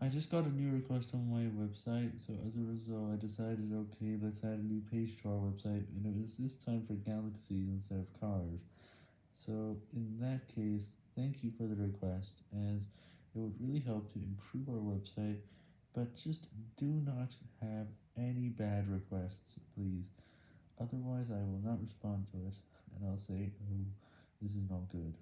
I just got a new request on my website, so as a result I decided okay let's add a new page to our website and it was this time for galaxies instead of cars. So in that case, thank you for the request as it would really help to improve our website, but just do not have any bad requests please, otherwise I will not respond to it and I'll say oh this is not good.